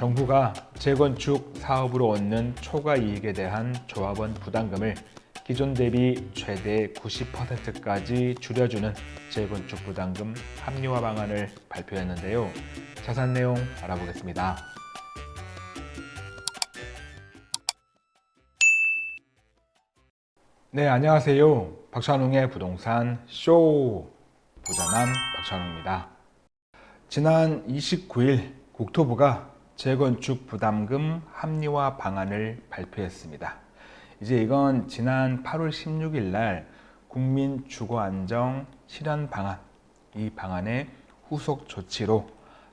정부가 재건축 사업으로 얻는 초과 이익에 대한 조합원 부담금을 기존 대비 최대 90%까지 줄여주는 재건축 부담금 합리화 방안을 발표했는데요. 자세한 내용 알아보겠습니다. 네, 안녕하세요. 박찬웅의 부동산 쇼 부자남 박찬웅입니다. 지난 29일 국토부가 재건축 부담금 합리화 방안을 발표했습니다. 이제 이건 지난 8월 16일 날 국민 주거 안정 실현 방안 이 방안의 후속 조치로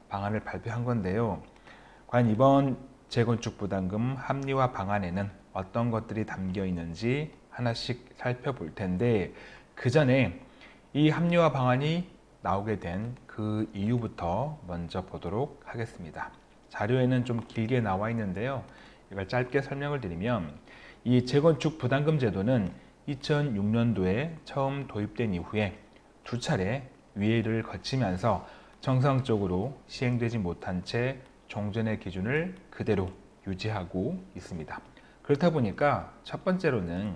방안을 발표한 건데요. 과연 이번 재건축 부담금 합리화 방안에는 어떤 것들이 담겨 있는지 하나씩 살펴볼 텐데 그 전에 이 합리화 방안이 나오게 된 그 이유부터 먼저 보도록 하겠습니다. 자료에는 좀 길게 나와 있는데요. 이걸 짧게 설명을 드리면 이 재건축 부담금 제도는 2006년도에 처음 도입된 이후에 두 차례 위회를 거치면서 정상적으로 시행되지 못한 채 종전의 기준을 그대로 유지하고 있습니다. 그렇다 보니까 첫 번째로는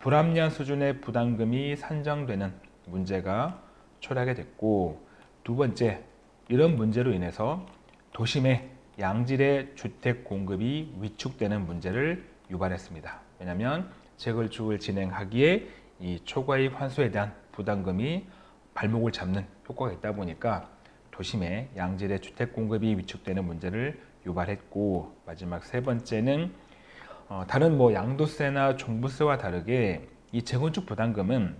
불합리한 수준의 부담금이 산정되는 문제가 초래하게 됐고 두 번째 이런 문제로 인해서 도심의 양질의 주택 공급이 위축되는 문제를 유발했습니다. 왜냐하면 재건축을 진행하기에 이 초과이익 환수에 대한 부담금이 발목을 잡는 효과가 있다 보니까 도심의 양질의 주택 공급이 위축되는 문제를 유발했고 마지막 세 번째는 어, 다른 뭐 양도세나 종부세와 다르게 이 재건축 부담금은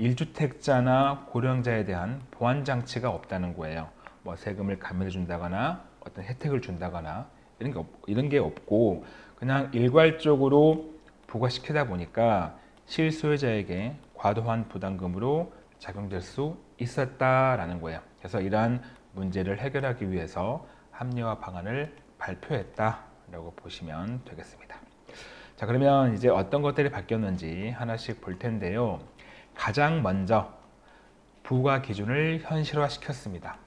1주택자나 고령자에 대한 보완 장치가 없다는 거예요. 뭐 세금을 감면해 준다거나 어떤 혜택을 준다거나 이런 게, 없, 이런 게 없고 그냥 일괄적으로 부과시키다 보니까 실소유자에게 과도한 부담금으로 작용될 수 있었다라는 거예요. 그래서 이러한 문제를 해결하기 위해서 합리화 방안을 발표했다라고 보시면 되겠습니다. 자 그러면 이제 어떤 것들이 바뀌었는지 하나씩 볼 텐데요. 가장 먼저 부과 기준을 현실화 시켰습니다.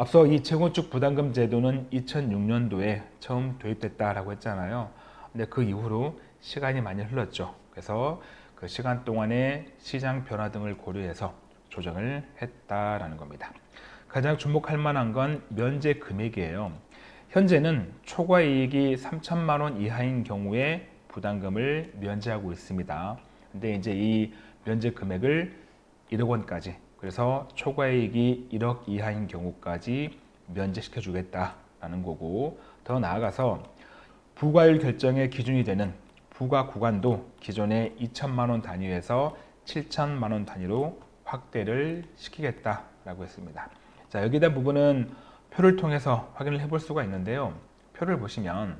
앞서 이 재건축 부담금 제도는 2006년도에 처음 도입됐다라고 했잖아요. 근데 그 이후로 시간이 많이 흘렀죠. 그래서 그 시간 동안에 시장 변화 등을 고려해서 조정을 했다라는 겁니다. 가장 주목할 만한 건 면제 금액이에요. 현재는 초과 이익이 3천만 원 이하인 경우에 부담금을 면제하고 있습니다. 근데 이제 이 면제 금액을 1억 원까지 그래서 초과이익이 1억 이하인 경우까지 면제시켜 주겠다라는 거고 더 나아가서 부과율 결정의 기준이 되는 부과 구간도 기존의 2천만 원 단위에서 7천만 원 단위로 확대를 시키겠다라고 했습니다. 자 여기에 대한 부분은 표를 통해서 확인을 해볼 수가 있는데요. 표를 보시면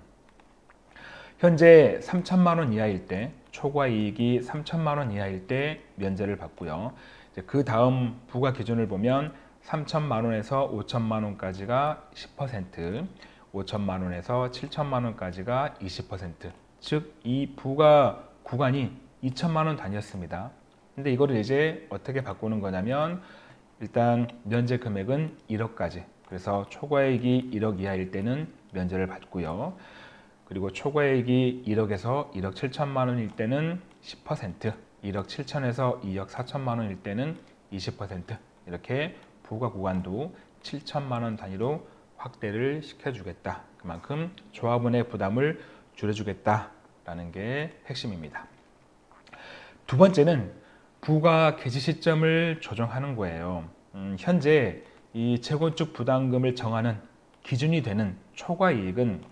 현재 3천만 원 이하일 때 초과 이익이 3천만 원 이하일 때 면제를 받고요. 그 다음 부과 기준을 보면 3천만 원에서 5천만 원까지가 10%, 5천만 원에서 7천만 원까지가 20%, 즉 이 부과 구간이 2천만 원 단위였습니다. 근데 이거를 이제 어떻게 바꾸는 거냐면 일단 면제 금액은 1억까지 그래서 초과액이 1억 이하일 때는 면제를 받고요. 그리고 초과액이 1억에서 1억 7천만 원일 때는 10%, 1억 7천에서 2억 4천만 원일 때는 20% 이렇게 부과 구간도 7천만 원 단위로 확대를 시켜주겠다. 그만큼 조합원의 부담을 줄여주겠다라는 게 핵심입니다. 두 번째는 부가 개시 시점을 조정하는 거예요. 음, 현재 이 재건축 부담금을 정하는 기준이 되는 초과이익은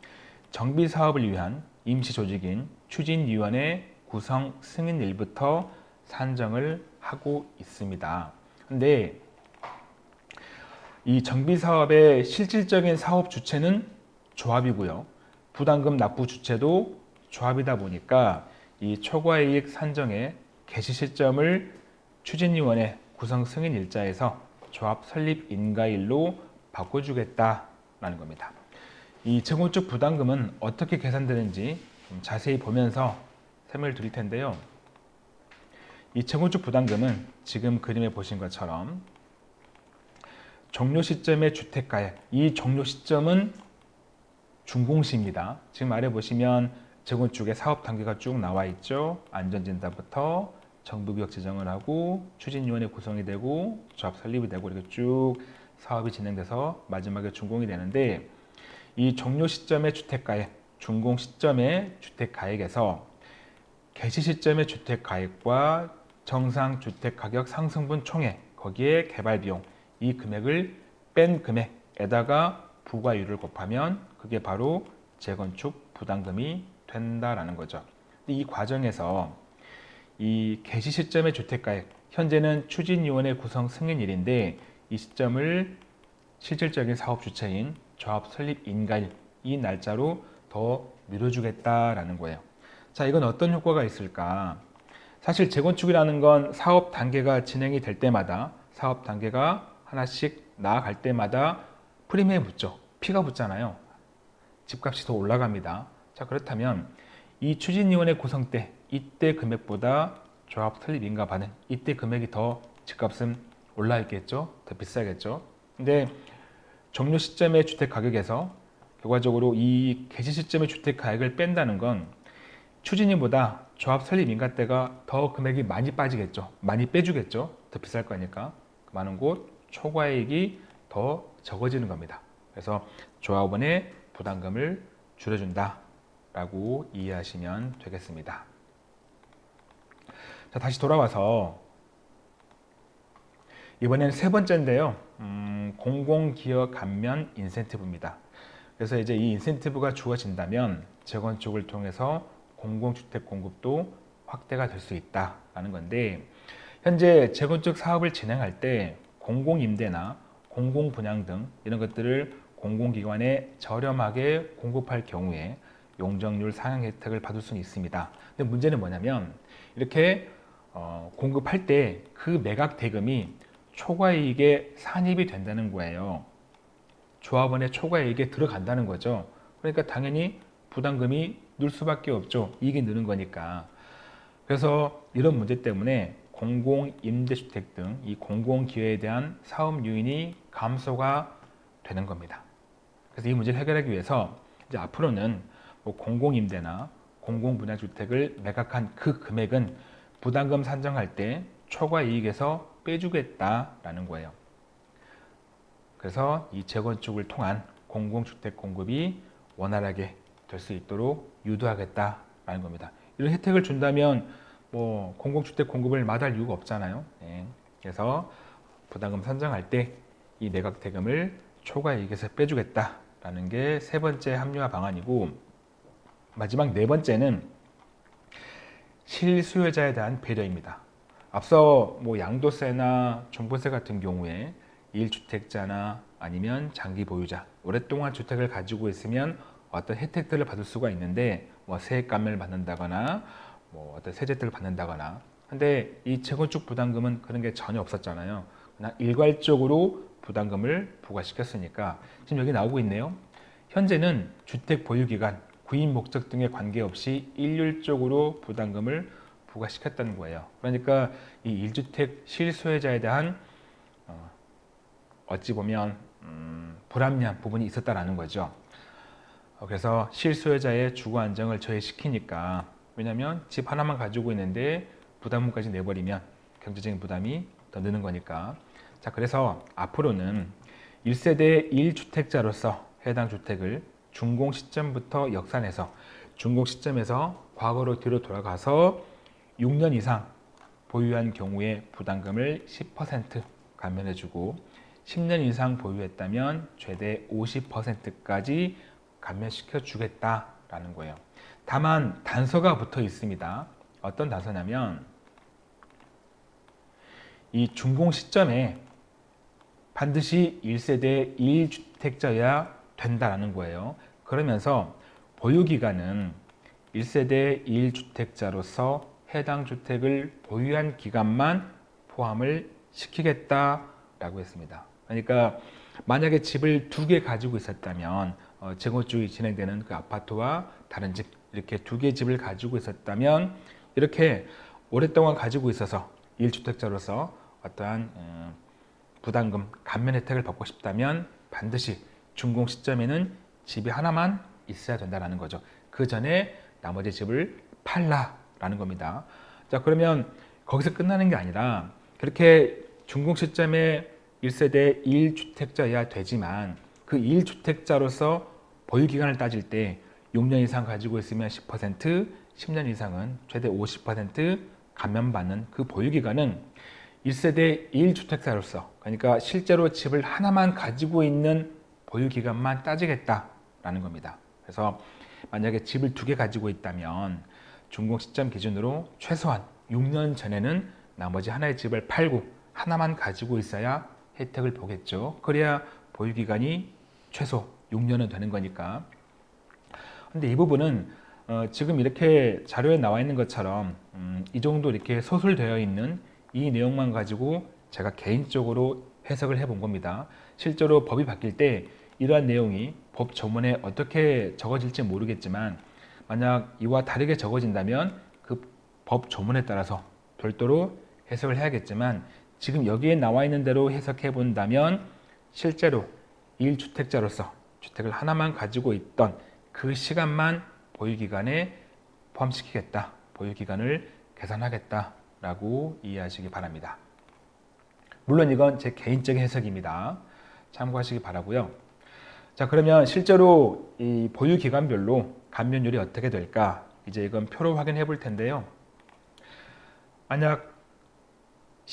정비 사업을 위한 임시 조직인 추진위원회 구성 승인일부터 산정을 하고 있습니다. 근데 이 정비 사업의 실질적인 사업 주체는 조합이고요. 부담금 납부 주체도 조합이다 보니까 이 초과이익 산정의 개시 시점을 추진위원회 구성 승인 일자에서 조합 설립 인가일로 바꿔주겠다라는 겁니다. 이 재건축 부담금은 어떻게 계산되는지 자세히 보면서 설명을 드릴 텐데요. 이 재건축 부담금은 지금 그림에 보신 것처럼 종료 시점의 주택가액, 이 종료 시점은 준공시입니다. 지금 아래 보시면 재건축의 사업 단계가 쭉 나와 있죠. 안전진단부터 정부구역 지정을 하고 추진위원회 구성이 되고 조합 설립이 되고 이렇게 쭉 사업이 진행돼서 마지막에 준공이 되는데 이 종료 시점의 주택가액, 준공 시점의 주택가액에서 개시 시점의 주택 가액과 정상 주택 가격 상승분 총액 거기에 개발 비용 이 금액을 뺀 금액에다가 부과율을 곱하면 그게 바로 재건축 부담금이 된다라는 거죠. 이 과정에서 이 개시 시점의 주택 가액 현재는 추진위원회 구성 승인일인데 이 시점을 실질적인 사업 주체인 조합 설립 인가일 이 날짜로 더 미뤄주겠다라는 거예요. 자, 이건 어떤 효과가 있을까? 사실 재건축이라는 건 사업 단계가 진행이 될 때마다 사업 단계가 하나씩 나아갈 때마다 프리미엄 붙죠. 피가 붙잖아요. 집값이 더 올라갑니다. 자, 그렇다면 이 추진위원회 구성 때 이때 금액보다 조합 설립 인가 받은 이때 금액이 더 집값은 올라 있겠죠. 더 비싸겠죠. 근데 종료 시점의 주택 가격에서 결과적으로 이 개시 시점의 주택 가격을 뺀다는 건 추진위보다 조합 설립 인가 때가 더 금액이 많이 빠지겠죠. 많이 빼주겠죠. 더 비쌀 거니까. 많은 곳 초과액이 더 적어지는 겁니다. 그래서 조합원의 부담금을 줄여준다 라고 이해하시면 되겠습니다. 자 다시 돌아와서 이번엔 세 번째인데요. 음, 공공기업 감면 인센티브입니다. 그래서 이제 이 인센티브가 주어진다면 재건축을 통해서 공공주택 공급도 확대가 될 수 있다라는 건데 현재 재건축 사업을 진행할 때 공공임대나 공공분양 등 이런 것들을 공공기관에 저렴하게 공급할 경우에 용적률 상향 혜택을 받을 수는 있습니다. 근데 문제는 뭐냐면 이렇게 어, 공급할 때 그 매각 대금이 초과이익에 산입이 된다는 거예요. 조합원의 초과이익에 들어간다는 거죠. 그러니까 당연히 부담금이 늘 수밖에 없죠. 이익이 느는 거니까. 그래서 이런 문제 때문에 공공임대주택 등 이 공공기회에 대한 사업 유인이 감소가 되는 겁니다. 그래서 이 문제를 해결하기 위해서 이제 앞으로는 뭐 공공임대나 공공분양주택을 매각한 그 금액은 부담금 산정할 때 초과 이익에서 빼주겠다라는 거예요. 그래서 이 재건축을 통한 공공주택 공급이 원활하게 될 수 있도록 유도하겠다라는 겁니다. 이런 혜택을 준다면 뭐 공공주택 공급을 마다할 이유가 없잖아요. 네. 그래서 부담금 산정할 때 이 매각 대금을 초과 이익에서 빼주겠다라는 게 세 번째 합리화 방안이고 마지막 네 번째는 실수요자에 대한 배려입니다. 앞서 뭐 양도세나 종부세 같은 경우에 1주택자나 아니면 장기 보유자, 오랫동안 주택을 가지고 있으면 어떤 혜택들을 받을 수가 있는데 뭐 세액감을 받는다거나 뭐 어떤 세제들을 받는다거나 근데 이 재건축 부담금은 그런 게 전혀 없었잖아요. 그냥 일괄적으로 부담금을 부과시켰으니까 지금 여기 나오고 있네요. 현재는 주택 보유기간, 구입 목적 등에 관계없이 일률적으로 부담금을 부과시켰다는 거예요. 그러니까 이 1주택 실소유자에 대한 어, 어찌 보면 음, 불합리한 부분이 있었다라는 거죠. 어, 그래서 실소유자의 주거 안정을 저해시키니까 왜냐하면 집 하나만 가지고 있는데 부담금까지 내버리면 경제적인 부담이 더 느는 거니까. 자 그래서 앞으로는 1세대 1주택자로서 해당 주택을 준공 시점부터 역산해서 준공 시점에서 과거로 뒤로 돌아가서 6년 이상 보유한 경우에 부담금을 10% 감면해주고 10년 이상 보유했다면 최대 50%까지 감면시켜 주겠다라는 거예요. 다만 단서가 붙어 있습니다. 어떤 단서냐면 이 준공 시점에 반드시 1세대 1주택자여야 된다라는 거예요. 그러면서 보유기간은 1세대 1주택자로서 해당 주택을 보유한 기간만 포함을 시키겠다라고 했습니다. 그러니까 만약에 집을 두 개 가지고 있었다면 어, 재건축이 진행되는 그 아파트와 다른 집 이렇게 두개 집을 가지고 있었다면 이렇게 오랫동안 가지고 있어서 1주택자로서 어떠한 음, 부담금 감면 혜택을 받고 싶다면 반드시 준공 시점에는 집이 하나만 있어야 된다는 거죠. 그 전에 나머지 집을 팔라라는 겁니다. 자 그러면 거기서 끝나는 게 아니라 그렇게 준공 시점에 1세대 1주택자여야 되지만 그 1주택자로서 보유 기간을 따질 때 6년 이상 가지고 있으면 10%, 10년 이상은 최대 50% 감면받는 그 보유 기간은 1세대 1주택자로서 그러니까 실제로 집을 하나만 가지고 있는 보유 기간만 따지겠다라는 겁니다. 그래서 만약에 집을 두 개 가지고 있다면 준공 시점 기준으로 최소한 6년 전에는 나머지 하나의 집을 팔고 하나만 가지고 있어야 혜택을 보겠죠. 그래야 보유기간이 최소 6년은 되는 거니까. 근데 이 부분은 어, 지금 이렇게 자료에 나와 있는 것처럼 음, 이 정도 이렇게 소술되어 있는 이 내용만 가지고 제가 개인적으로 해석을 해 본 겁니다. 실제로 법이 바뀔 때 이러한 내용이 법 조문에 어떻게 적어질지 모르겠지만 만약 이와 다르게 적어진다면 그 법 조문에 따라서 별도로 해석을 해야겠지만 지금 여기에 나와 있는 대로 해석해 본다면 실제로 1주택자로서 주택을 하나만 가지고 있던 그 시간만 보유기간에 포함시키겠다. 보유기간을 계산하겠다라고 이해하시기 바랍니다. 물론 이건 제 개인적인 해석입니다. 참고하시기 바라고요. 자 그러면 실제로 이 보유기간별로 감면율이 어떻게 될까? 이제 이건 표로 확인해 볼 텐데요. 만약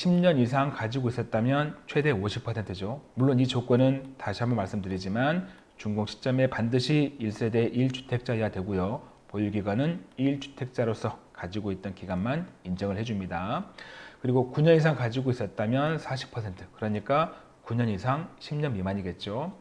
10년 이상 가지고 있었다면 최대 50%죠. 물론 이 조건은 다시 한번 말씀드리지만 준공 시점에 반드시 1세대 1주택자여야 되고요. 보유기간은 1주택자로서 가지고 있던 기간만 인정을 해줍니다. 그리고 9년 이상 가지고 있었다면 40% 그러니까 9년 이상 10년 미만이겠죠.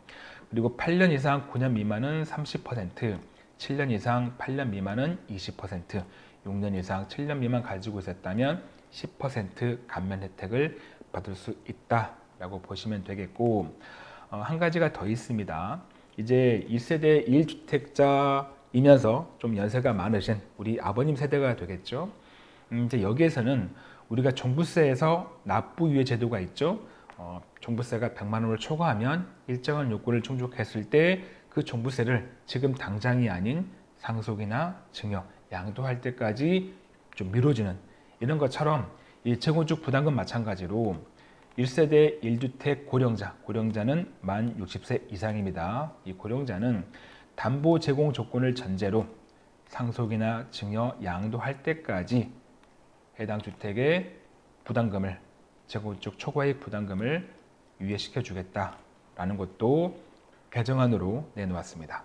그리고 8년 이상 9년 미만은 30% 7년 이상 8년 미만은 20% 6년 이상 7년 미만 가지고 있었다면 10% 감면 혜택을 받을 수 있다라고 보시면 되겠고 어, 한 가지가 더 있습니다. 이제 1세대 1주택자이면서 좀 연세가 많으신 우리 아버님 세대가 되겠죠. 음, 이제 여기에서는 우리가 종부세에서 납부유예 제도가 있죠. 어, 종부세가 100만 원을 초과하면 일정한 요건을 충족했을 때 그 종부세를 지금 당장이 아닌 상속이나 증여, 양도할 때까지 좀 미뤄지는 이런 것처럼 이 재건축 부담금 마찬가지로 1세대 1주택 고령자, 고령자는 만 60세 이상입니다. 이 고령자는 담보 제공 조건을 전제로 상속이나 증여, 양도할 때까지 해당 주택의 부담금을 재건축 초과이익 부담금을 유예시켜 주겠다라는 것도 개정안으로 내놓았습니다.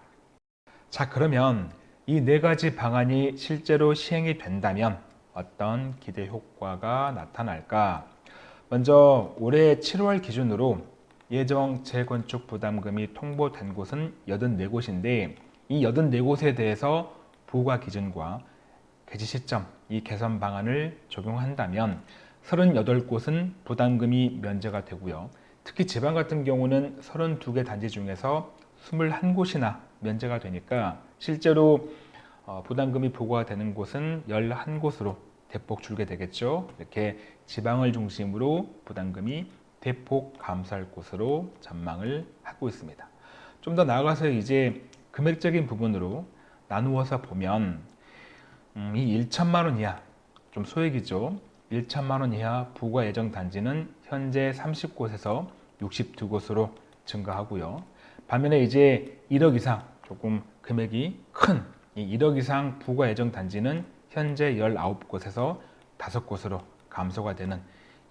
자 그러면 이 네 가지 방안이 실제로 시행이 된다면 어떤 기대 효과가 나타날까? 먼저 올해 7월 기준으로 예정 재건축 부담금이 통보된 곳은 84곳인데 이 84곳에 대해서 부과 기준과 개시 시점 이 개선 방안을 적용한다면 38곳은 부담금이 면제가 되고요. 특히 지방 같은 경우는 32개 단지 중에서 21곳이나 면제가 되니까 실제로 어, 부담금이 부과가 되는 곳은 11곳으로 대폭 줄게 되겠죠. 이렇게 지방을 중심으로 부담금이 대폭 감소할 곳으로 전망을 하고 있습니다. 좀 더 나아가서 이제 금액적인 부분으로 나누어서 보면 음, 이 1천만 원 이하 좀 소액이죠. 1천만 원 이하 부과 예정 단지는 현재 30곳에서 62곳으로 증가하고요. 반면에 이제 1억 이상 조금 금액이 큰 1억 이상 부과 예정 단지는 현재 19곳에서 5곳으로 감소가 되는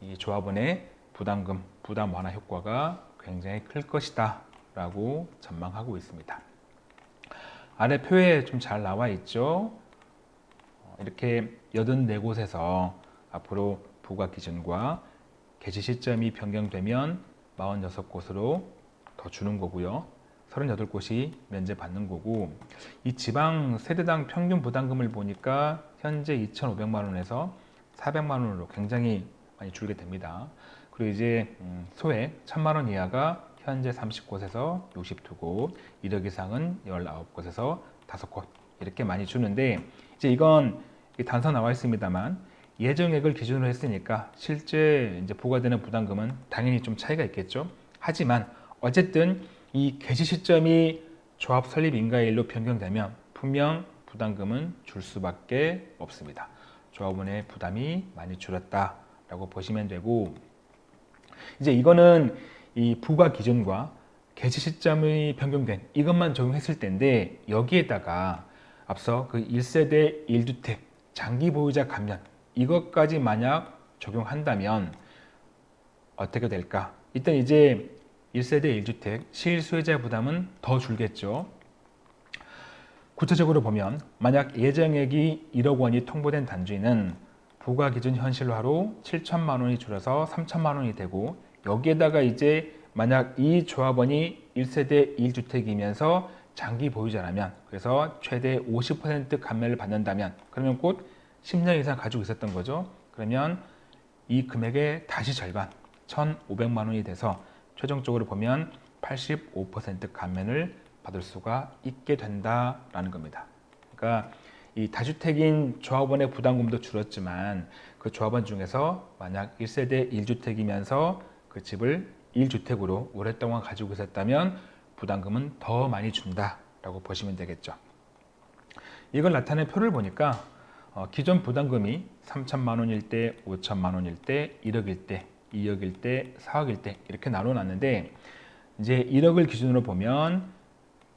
이 조합원의 부담금, 부담 완화 효과가 굉장히 클 것이다 라고 전망하고 있습니다. 아래 표에 좀 잘 나와 있죠. 어, 이렇게 84곳에서 앞으로 부과 기준과 개시 시점이 변경되면 46곳으로 더 주는 거고요. 38곳이 면제받는 거고 이 지방 세대당 평균 부담금을 보니까 현재 2,500만 원에서 400만 원으로 굉장히 많이 줄게 됩니다. 그리고 이제 음, 소액 1,000만 원 이하가 현재 30곳에서 62곳, 1억 이상은 19곳에서 5곳 이렇게 많이 주는데 이제 이건 단서 나와 있습니다만 예정액을 기준으로 했으니까 실제 이제 부과되는 부담금은 당연히 좀 차이가 있겠죠. 하지만 어쨌든 이 개시 시점이 조합 설립 인가일로 변경되면 분명 부담금은 줄 수밖에 없습니다. 조합원의 부담이 많이 줄었다라고 보시면 되고 이제 이거는 이 부과 기준과 개시 시점이 변경된 이것만 적용했을 때인데 여기에다가 앞서 그 1세대 1주택 장기 보유자 감면 이것까지 만약 적용한다면 어떻게 될까? 일단 이제 1세대 1주택 실수요자 부담은 더 줄겠죠. 구체적으로 보면 만약 예정액이 1억 원이 통보된 단지는 부과 기준 현실화로 7천만 원이 줄어서 3천만 원이 되고 여기에다가 이제 만약 이 조합원이 1세대 1주택이면서 장기 보유자라면 그래서 최대 50% 감면을 받는다면 그러면 곧 10년 이상 가지고 있었던 거죠. 그러면 이 금액의 다시 절반 1,500만 원이 돼서 최종적으로 보면 85% 감면을 받을 수가 있게 된다라는 겁니다. 그러니까 이 다주택인 조합원의 부담금도 줄었지만 그 조합원 중에서 만약 1세대 1주택이면서 그 집을 1주택으로 오랫동안 가지고 있었다면 부담금은 더 많이 준다라고 보시면 되겠죠. 이걸 나타낸 표를 보니까 어, 기존 부담금이 3천만 원일 때, 5천만 원일 때, 1억일 때, 2억일 때, 4억일 때 이렇게 나눠놨는데 이제 1억을 기준으로 보면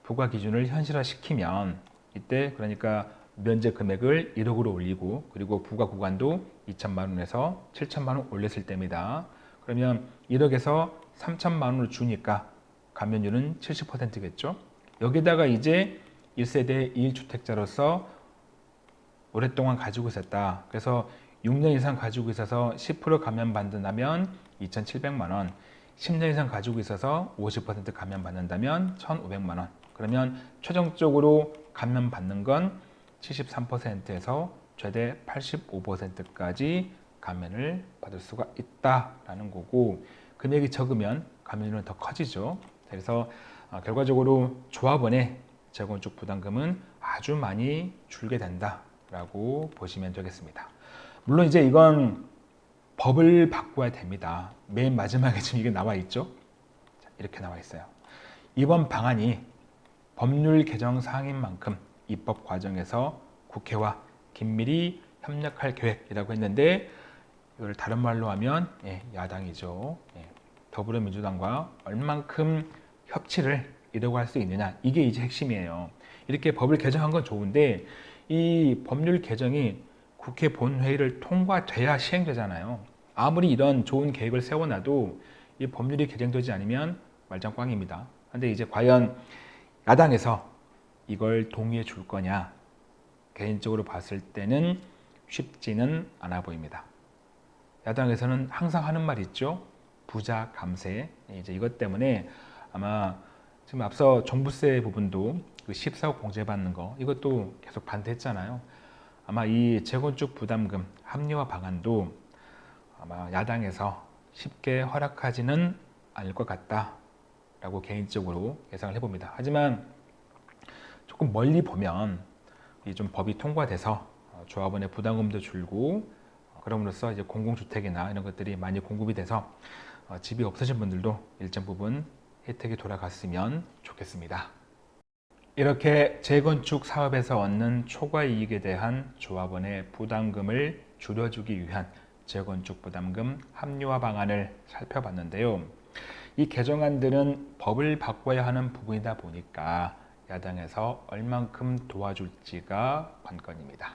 부과 기준을 현실화시키면 이때 그러니까 면제 금액을 1억으로 올리고 그리고 부과 구간도 2천만 원에서 7천만 원 올렸을 때입니다. 그러면 1억에서 3천만 원을 주니까 감면율은 70%겠죠. 여기다가 이제 1세대 1주택자로서 오랫동안 가지고 있었다. 그래서 6년 이상 가지고 있어서 10% 감면 받는다면 2,700만 원, 10년 이상 가지고 있어서 50% 감면 받는다면 1,500만 원. 그러면 최종적으로 감면 받는 건 73%에서 최대 85%까지 감면을 받을 수가 있다라는 거고 금액이 적으면 감면율은 더 커지죠. 그래서 어, 결과적으로 조합원의 재건축 부담금은 아주 많이 줄게 된다라고 보시면 되겠습니다. 물론 이제 이건 법을 바꿔야 됩니다. 맨 마지막에 지금 이게 나와 있죠. 이렇게 나와 있어요. 이번 방안이 법률 개정 사항인 만큼 입법 과정에서 국회와 긴밀히 협력할 계획이라고 했는데 이걸 다른 말로 하면 예, 야당이죠. 예, 더불어민주당과 얼만큼 협치를 이루고 할 수 있느냐 이게 이제 핵심이에요. 이렇게 법을 개정한 건 좋은데 이 법률 개정이 국회 본회의를 통과돼야 시행되잖아요. 아무리 이런 좋은 계획을 세워놔도 이 법률이 개정되지 않으면 말짱 꽝입니다. 근데 이제 과연 야당에서 이걸 동의해 줄 거냐 개인적으로 봤을 때는 쉽지는 않아 보입니다. 야당에서는 항상 하는 말 있죠. 부자 감세. 이제 이것 때문에 아마 지금 앞서 종부세 부분도 그 14억 공제받는 거 이것도 계속 반대했잖아요. 아마 이 재건축 부담금 합리화 방안도 아마 야당에서 쉽게 허락하지는 않을 것 같다라고 개인적으로 예상을 해봅니다. 하지만 조금 멀리 보면 좀 법이 통과돼서 조합원의 부담금도 줄고 그럼으로써 이제 공공주택이나 이런 것들이 많이 공급이 돼서 어, 집이 없으신 분들도 일정 부분 혜택이 돌아갔으면 좋겠습니다. 이렇게 재건축 사업에서 얻는 초과 이익에 대한 조합원의 부담금을 줄여주기 위한 재건축 부담금 합리화 방안을 살펴봤는데요. 이 개정안들은 법을 바꿔야 하는 부분이다 보니까 야당에서 얼만큼 도와줄지가 관건입니다.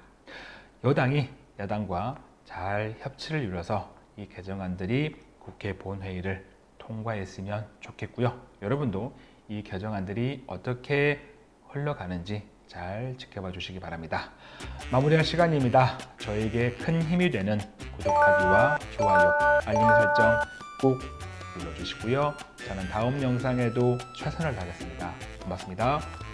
여당이 야당과 잘 협치를 이뤄서 이 개정안들이 국회 본회의를 통과했으면 좋겠고요. 여러분도 이 개정안들이 어떻게 흘러가는지 잘 지켜봐 주시기 바랍니다. 마무리할 시간입니다. 저에게 큰 힘이 되는 구독하기와 좋아요, 알림 설정 꼭 눌러주시고요. 저는 다음 영상에도 최선을 다하겠습니다. 고맙습니다.